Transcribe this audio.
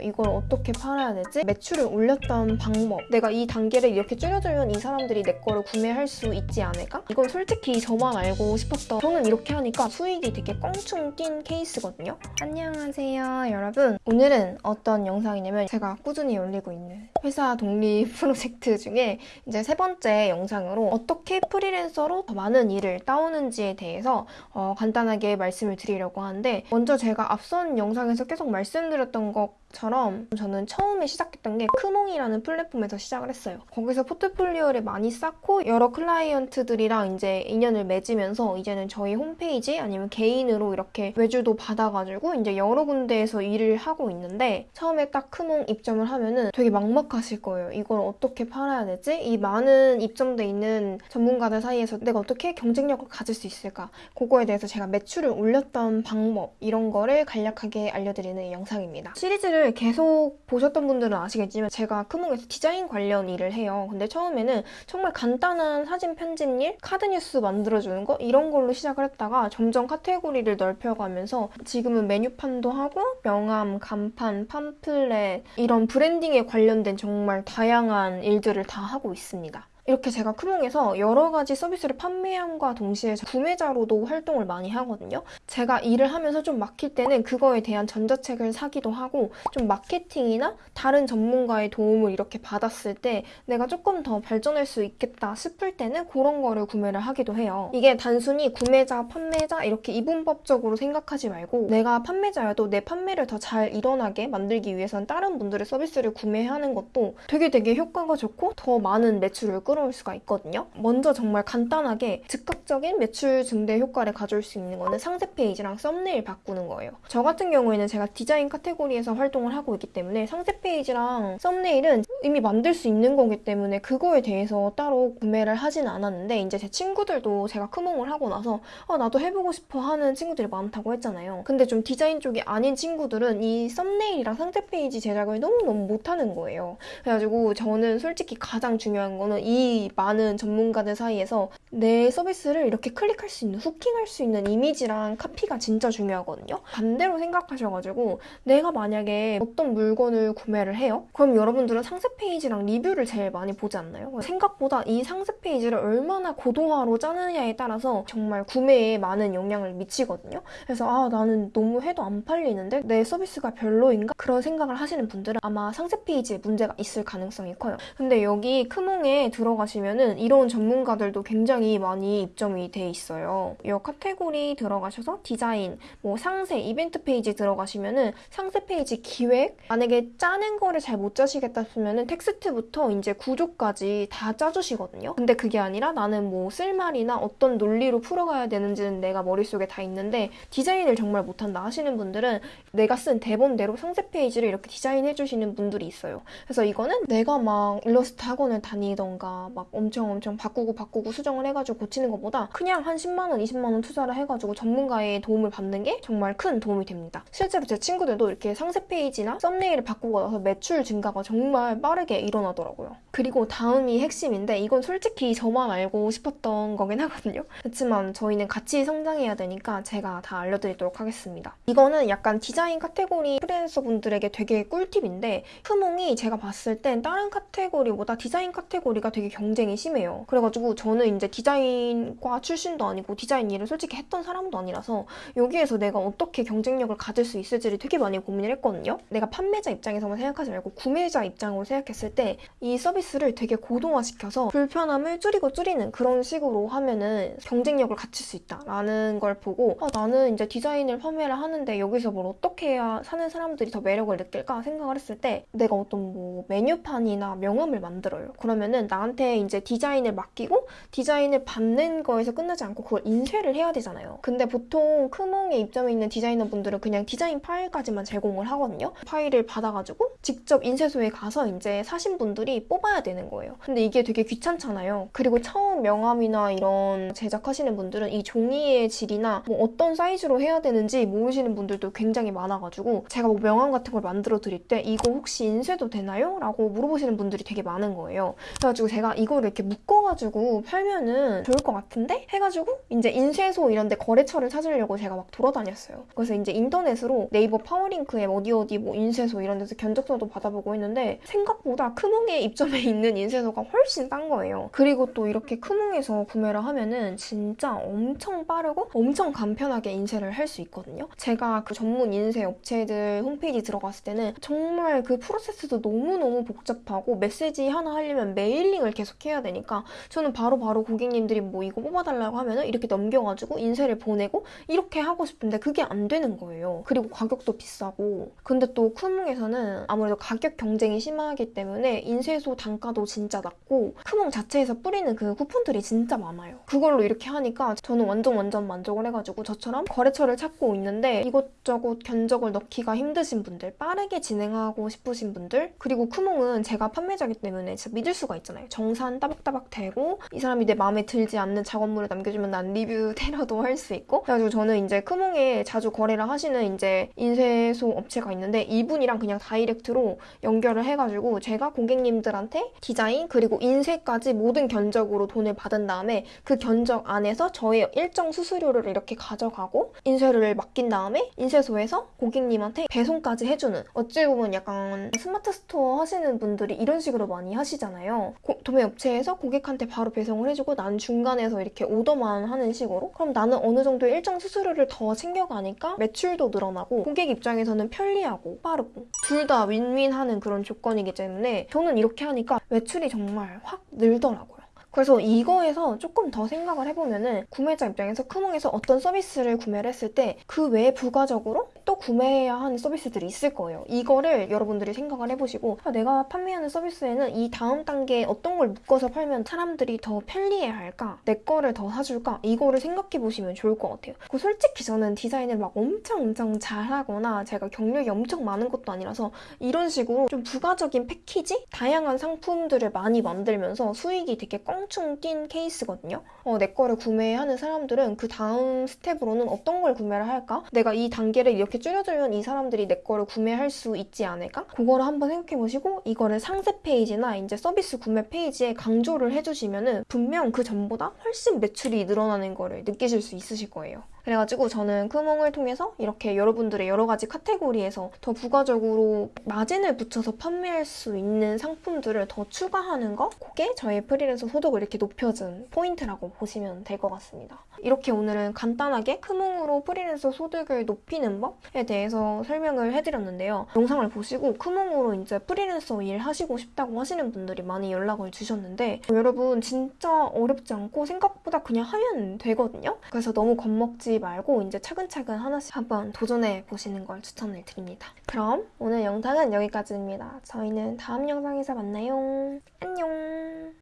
이걸 어떻게 팔아야 되지? 매출을 올렸던 방법 내가 이 단계를 이렇게 줄여주면 이 사람들이 내 거를 구매할 수 있지 않을까? 이건 솔직히 저만 알고 싶었던 저는 이렇게 하니까 수익이 되게 껑충 뛴 케이스거든요 안녕하세요 여러분 오늘은 어떤 영상이냐면 제가 꾸준히 올리고 있는 회사 독립 프로젝트 중에 이제 세 번째 영상으로 어떻게 프리랜서로 더 많은 일을 따오는지에 대해서 어, 간단하게 말씀을 드리려고 하는데 먼저 제가 앞선 영상에서 계속 말씀드렸던 것 처럼 저는 처음에 시작했던 게 크몽이라는 플랫폼에서 시작을 했어요. 거기서 포트폴리오를 많이 쌓고 여러 클라이언트들이랑 이제 인연을 맺으면서 이제는 저희 홈페이지 아니면 개인으로 이렇게 외주도 받아가지고 이제 여러 군데에서 일을 하고 있는데 처음에 딱 크몽 입점을 하면은 되게 막막하실 거예요. 이걸 어떻게 팔아야 되지? 이 많은 입점돼 있는 전문가들 사이에서 내가 어떻게 경쟁력을 가질 수 있을까? 그거에 대해서 제가 매출을 올렸던 방법 이런 거를 간략하게 알려드리는 영상입니다. 시리즈를 계속 보셨던 분들은 아시겠지만 제가 크몽에서 디자인 관련 일을 해요. 근데 처음에는 정말 간단한 사진 편집 일, 카드 뉴스 만들어주는 거 이런 걸로 시작을 했다가 점점 카테고리를 넓혀가면서 지금은 메뉴판도 하고 명함, 간판, 팜플렛 이런 branding에 관련된 정말 다양한 일들을 다 하고 있습니다. 이렇게 제가 크몽에서 여러 가지 서비스를 판매함과 동시에 구매자로도 활동을 많이 하거든요. 제가 일을 하면서 좀 막힐 때는 그거에 대한 전자책을 사기도 하고 좀 마케팅이나 다른 전문가의 도움을 이렇게 받았을 때 내가 조금 더 발전할 수 있겠다 싶을 때는 그런 거를 구매를 하기도 해요. 이게 단순히 구매자, 판매자 이렇게 이분법적으로 생각하지 말고 내가 판매자여도 내 판매를 더 잘 일어나게 만들기 위해선 다른 분들의 서비스를 구매하는 것도 되게 되게 효과가 좋고 더 많은 매출을 끌어 끌어올 수가 있거든요. 먼저 정말 간단하게 즉각적인 매출 증대 효과를 가져올 수 있는 거는 상세 페이지랑 썸네일 바꾸는 거예요. 저 같은 경우에는 제가 디자인 카테고리에서 활동을 하고 있기 때문에 상세 페이지랑 썸네일은 이미 만들 수 있는 거기 때문에 그거에 대해서 따로 구매를 하진 않았는데 이제 제 친구들도 제가 크몽을 하고 나서 아, 나도 해보고 싶어 하는 친구들이 많다고 했잖아요. 근데 좀 디자인 쪽이 아닌 친구들은 이 썸네일이랑 상세 페이지 제작을 너무너무 못하는 거예요. 그래가지고 저는 솔직히 가장 중요한 거는 이 많은 전문가들 사이에서 내 서비스를 이렇게 클릭할 수 있는, hooking할 수 있는 이미지랑 카피가 진짜 중요하거든요. 반대로 생각하셔가지고 내가 만약에 어떤 물건을 구매를 해요? 그럼 여러분들은 상세 페이지랑 리뷰를 제일 많이 보지 않나요? 생각보다 이 상세 페이지를 얼마나 고도화로 짜느냐에 따라서 정말 구매에 많은 영향을 미치거든요. 그래서 아 나는 너무 해도 안 팔리는데 내 서비스가 별로인가? 그런 생각을 하시는 분들은 아마 상세 페이지에 문제가 있을 가능성이 커요. 근데 여기 크몽에 들어 들어가시면은 이런 전문가들도 굉장히 많이 입점이 돼 있어요. 이 카테고리 들어가셔서 디자인, 뭐 상세, 이벤트 페이지 들어가시면은 상세 페이지 기획, 만약에 짜는 거를 잘 못 짜시겠다 싶으면은 텍스트부터 이제 구조까지 다 짜주시거든요. 근데 그게 아니라 나는 뭐 쓸말이나 어떤 논리로 풀어가야 되는지는 내가 머릿속에 다 있는데 디자인을 정말 못한다 하시는 분들은 내가 쓴 대본대로 상세 페이지를 이렇게 디자인해 주시는 분들이 있어요. 그래서 이거는 내가 막 일러스트 학원을 다니던가 막 엄청 엄청 바꾸고 바꾸고 수정을 해가지고 고치는 것보다 그냥 한 10만원, 20만원 투자를 해가지고 전문가의 도움을 받는 게 정말 큰 도움이 됩니다. 실제로 제 친구들도 이렇게 상세 페이지나 썸네일을 바꾸고 나서 매출 증가가 정말 빠르게 일어나더라고요. 그리고 다음이 핵심인데 이건 솔직히 저만 알고 싶었던 거긴 하거든요. 그렇지만 저희는 같이 성장해야 되니까 제가 다 알려드리도록 하겠습니다. 이거는 약간 디자인 카테고리 프리랜서 분들에게 되게 꿀팁인데 크몽이 제가 봤을 땐 다른 카테고리보다 디자인 카테고리가 되게 경쟁이 심해요. 그래가지고 저는 이제 디자인과 출신도 아니고 디자인 일을 솔직히 했던 사람도 아니라서 여기에서 내가 어떻게 경쟁력을 가질 수 있을지를 되게 많이 고민을 했거든요. 내가 판매자 입장에서만 생각하지 말고 구매자 입장으로 생각했을 때 이 서비스를 되게 고도화시켜서 불편함을 줄이고 줄이는 그런 식으로 하면은 경쟁력을 갖출 수 있다라는 걸 보고 아, 나는 이제 디자인을 판매를 하는데 여기서 뭘 어떻게 해야 사는 사람들이 더 매력을 느낄까 생각을 했을 때 내가 어떤 뭐 메뉴판이나 명함을 만들어요. 그러면은 나한테 이제 디자인을 맡기고 디자인을 받는 거에서 끝나지 않고 그걸 인쇄를 해야 되잖아요. 근데 보통 크몽에 입점해 있는 디자이너 분들은 그냥 디자인 파일까지만 제공을 하거든요. 파일을 받아가지고 직접 인쇄소에 가서 이제 사신 분들이 뽑아야 되는 거예요. 근데 이게 되게 귀찮잖아요. 그리고 처음 명함이나 이런 제작하시는 분들은 이 종이의 질이나 뭐 어떤 사이즈로 해야 되는지 모르시는 분들도 굉장히 많아가지고 제가 뭐 명함 같은 걸 만들어 드릴 때 이거 혹시 인쇄도 되나요? 라고 물어보시는 분들이 되게 많은 거예요. 그래가지고 제가 내가 이거를 이렇게 묶어가지고 팔면은 좋을 것 같은데? 해가지고 이제 인쇄소 이런 데 거래처를 찾으려고 제가 막 돌아다녔어요. 그래서 이제 인터넷으로 네이버 파워링크에 어디 어디 뭐 인쇄소 이런 데서 견적서도 받아보고 했는데 생각보다 크몽에 입점해 있는 인쇄소가 훨씬 싼 거예요. 그리고 또 이렇게 크몽에서 구매를 하면은 진짜 엄청 빠르고 엄청 간편하게 인쇄를 할 수 있거든요. 제가 그 전문 인쇄 업체들 홈페이지 들어갔을 때는 정말 그 프로세스도 너무너무 복잡하고 메시지 하나 하려면 mailing을 계속 해야 되니까 저는 바로 바로 고객님들이 뭐 이거 뽑아달라고 하면은 이렇게 넘겨가지고 인쇄를 보내고 이렇게 하고 싶은데 그게 안 되는 거예요. 그리고 가격도 비싸고. 근데 또 크몽에서는 아무래도 가격 경쟁이 심하기 때문에 인쇄소 단가도 진짜 낮고 크몽 자체에서 뿌리는 그 쿠폰들이 진짜 많아요. 그걸로 이렇게 하니까 저는 완전 완전 만족을 해가지고 저처럼 거래처를 찾고 있는데 이것저것 견적을 넣기가 힘드신 분들, 빠르게 진행하고 싶으신 분들, 그리고 크몽은 제가 판매자기 때문에 진짜 믿을 수가 있잖아요. 정산 따박따박 되고 이 사람이 내 마음에 들지 않는 작업물을 남겨주면 난 리뷰 테러도 할 수 있고 그래가지고 저는 이제 크몽에 자주 거래를 하시는 이제 인쇄소 업체가 있는데 이분이랑 그냥 다이렉트로 연결을 해가지고 제가 고객님들한테 디자인 그리고 인쇄까지 모든 견적으로 돈을 받은 다음에 그 견적 안에서 저의 일정 수수료를 이렇게 가져가고 인쇄를 맡긴 다음에 인쇄소에서 고객님한테 배송까지 해주는 어찌 보면 약간 스마트 스토어 하시는 분들이 이런 식으로 많이 하시잖아요. 고- 도매 업체에서 고객한테 바로 배송을 해주고 난 중간에서 이렇게 오더만 하는 식으로 그럼 나는 어느 정도 일정 수수료를 더 챙겨가니까 매출도 늘어나고 고객 입장에서는 편리하고 빠르고 둘 다 윈윈하는 그런 조건이기 때문에 저는 이렇게 하니까 매출이 정말 확 늘더라고요. 그래서 이거에서 조금 더 생각을 해보면은 구매자 입장에서 크몽에서 어떤 서비스를 구매를 했을 때 그 외에 부가적으로 또 구매해야 하는 서비스들이 있을 거예요. 이거를 여러분들이 생각을 해보시고 아, 내가 판매하는 서비스에는 이 다음 단계에 어떤 걸 묶어서 팔면 사람들이 더 편리해 할까? 내 거를 더 사줄까? 이거를 생각해 보시면 좋을 것 같아요. 그 솔직히 저는 디자인을 막 엄청 엄청 잘하거나 제가 경력이 엄청 많은 것도 아니라서 이런 식으로 좀 부가적인 패키지? 다양한 상품들을 많이 만들면서 수익이 되게 껑충 뛴 케이스거든요. 어, 내 거를 구매하는 사람들은 그 다음 스텝으로는 어떤 걸 구매를 할까? 내가 이 단계를 이렇게 줄여주면 이 사람들이 내 거를 구매할 수 있지 않을까? 그거를 한번 생각해 보시고 이거를 상세 페이지나 이제 서비스 구매 페이지에 강조를 해주시면 은 분명 그 전보다 훨씬 매출이 늘어나는 거를 느끼실 수 있으실 거예요. 그래가지고 저는 크몽을 통해서 이렇게 여러분들의 여러 가지 카테고리에서 더 부가적으로 마진을 붙여서 판매할 수 있는 상품들을 더 추가하는 거? 그게 저의 프리랜서 소득을 이렇게 높여준 포인트라고 보시면 될 것 같습니다. 이렇게 오늘은 간단하게 크몽으로 프리랜서 소득을 높이는 법에 대해서 설명을 해드렸는데요. 영상을 보시고 크몽으로 이제 프리랜서 일 하시고 싶다고 하시는 분들이 많이 연락을 주셨는데 여러분 진짜 어렵지 않고 생각보다 그냥 하면 되거든요. 그래서 너무 겁먹 지 말고 이제 차근차근 하나씩 한번 도전해 보시는 걸 추천을 드립니다. 그럼 오늘 영상은 여기까지입니다. 저희는 다음 영상에서 만나요. 안녕!